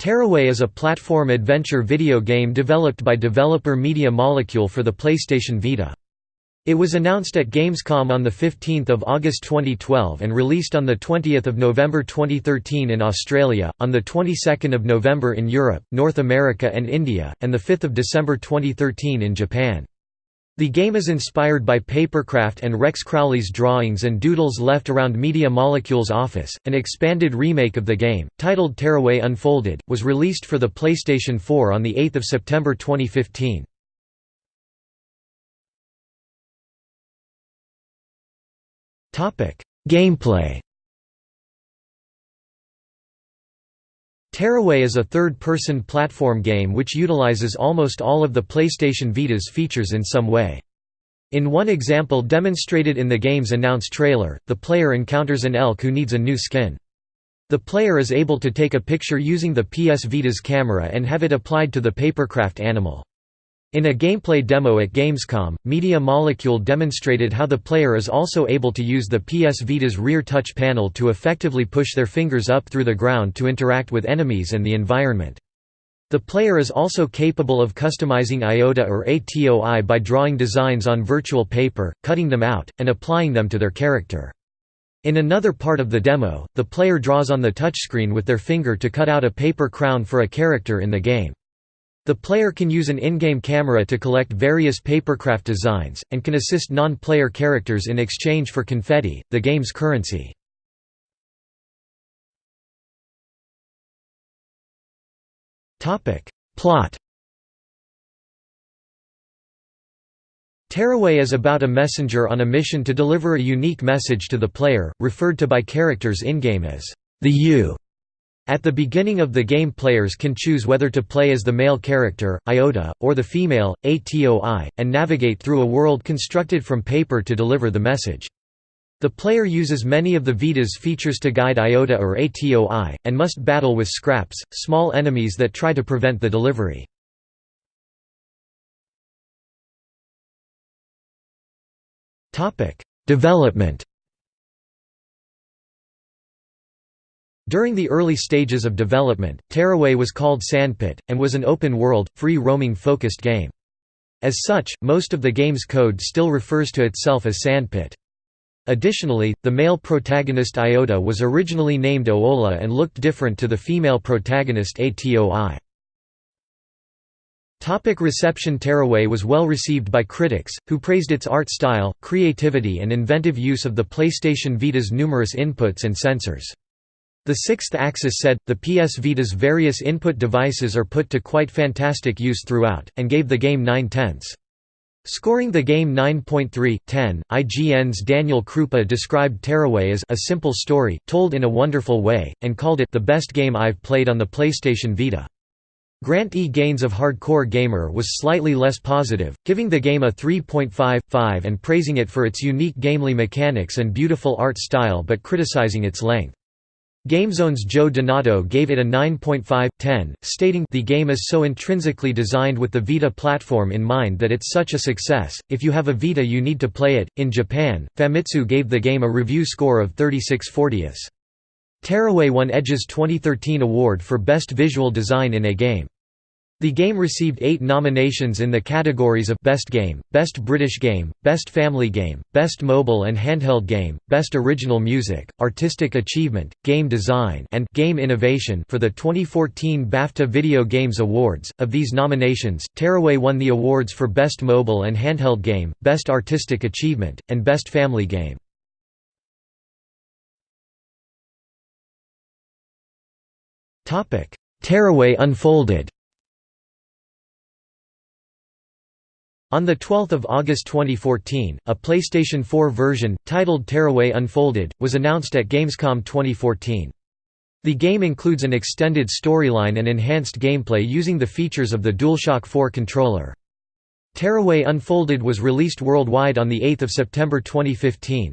Tearaway is a platform adventure video game developed by developer Media Molecule for the PlayStation Vita. It was announced at Gamescom on 15 August 2012 and released on 20 November 2013 in Australia, on the 22nd of November in Europe, North America and India, and 5 December 2013 in Japan. The game is inspired by Papercraft and Rex Crowle's drawings and doodles left around Media Molecule's office. An expanded remake of the game, titled Tearaway Unfolded, was released for the PlayStation 4 on 8 September 2015. Gameplay Tearaway is a third-person platform game which utilizes almost all of the PlayStation Vita's features in some way. In one example demonstrated in the game's announced trailer, the player encounters an elk who needs a new skin. The player is able to take a picture using the PS Vita's camera and have it applied to the papercraft animal. In a gameplay demo at Gamescom, Media Molecule demonstrated how the player is also able to use the PS Vita's rear touch panel to effectively push their fingers up through the ground to interact with enemies and the environment. The player is also capable of customizing IOTA or ATOI by drawing designs on virtual paper, cutting them out, and applying them to their character. In another part of the demo, the player draws on the touchscreen with their finger to cut out a paper crown for a character in the game. The player can use an in-game camera to collect various papercraft designs, and can assist non-player characters in exchange for confetti, the game's currency. Plot Tearaway is about a messenger on a mission to deliver a unique message to the player, referred to by characters in-game as the U. At the beginning of the game players can choose whether to play as the male character, Iota, or the female, Atoi, and navigate through a world constructed from paper to deliver the message. The player uses many of the Vita's features to guide Iota or Atoi, and must battle with scraps, small enemies that try to prevent the delivery. Development During the early stages of development, Tearaway was called Sandpit, and was an open-world, free-roaming focused game. As such, most of the game's code still refers to itself as Sandpit. Additionally, the male protagonist Iota was originally named Oola and looked different to the female protagonist Atoi. Topic reception Tearaway was well received by critics, who praised its art style, creativity and inventive use of the PlayStation Vita's numerous inputs and sensors. The SixthAxis said, the PS Vita's various input devices are put to quite fantastic use throughout, and gave the game 9 tenths. Scoring the game 9.3, 10, IGN's Daniel Krupa described Tearaway as a simple story, told in a wonderful way, and called it the best game I've played on the PlayStation Vita. Grant E. Gaines of Hardcore Gamer was slightly less positive, giving the game a 3.5.5 and praising it for its unique gamely mechanics and beautiful art style but criticizing its length. GameZone's Joe Donato gave it a 9.5/10, stating the game is so intrinsically designed with the Vita platform in mind that it's such a success, if you have a Vita you need to play it. In Japan, Famitsu gave the game a review score of 36 40 Tearaway won Edge's 2013 award for Best Visual Design in a Game. The game received eight nominations in the categories of Best Game, Best British Game, Best Family Game, Best Mobile and Handheld Game, Best Original Music, Artistic Achievement, Game Design and Game Innovation for the 2014 BAFTA Video Games Awards. Of these nominations, Tearaway won the awards for Best Mobile and Handheld Game, Best Artistic Achievement, and Best Family Game. Tearaway Unfolded On 12 August 2014, a PlayStation 4 version, titled Tearaway Unfolded, was announced at Gamescom 2014. The game includes an extended storyline and enhanced gameplay using the features of the DualShock 4 controller. Tearaway Unfolded was released worldwide on 8 September 2015.